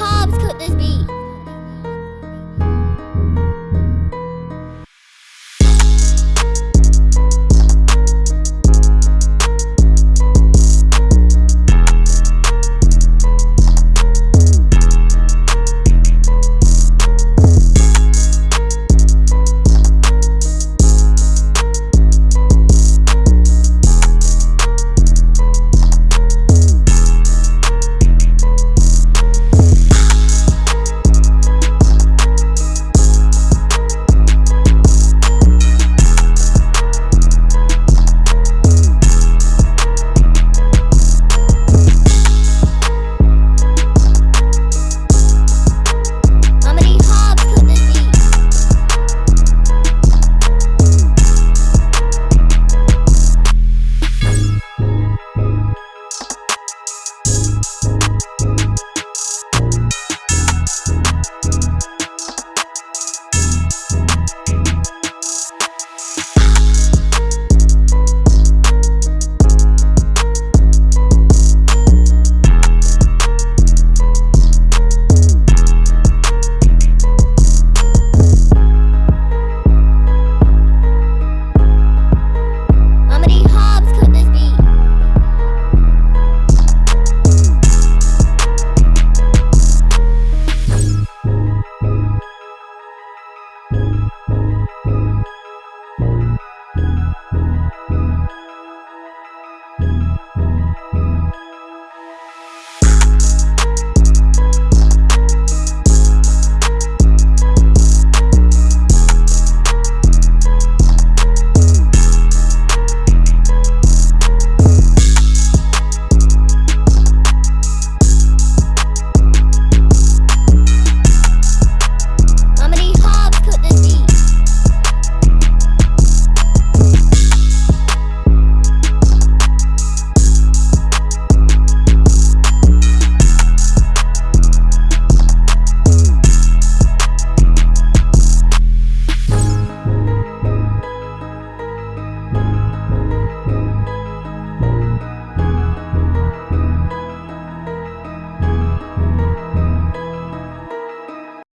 carbs could this be?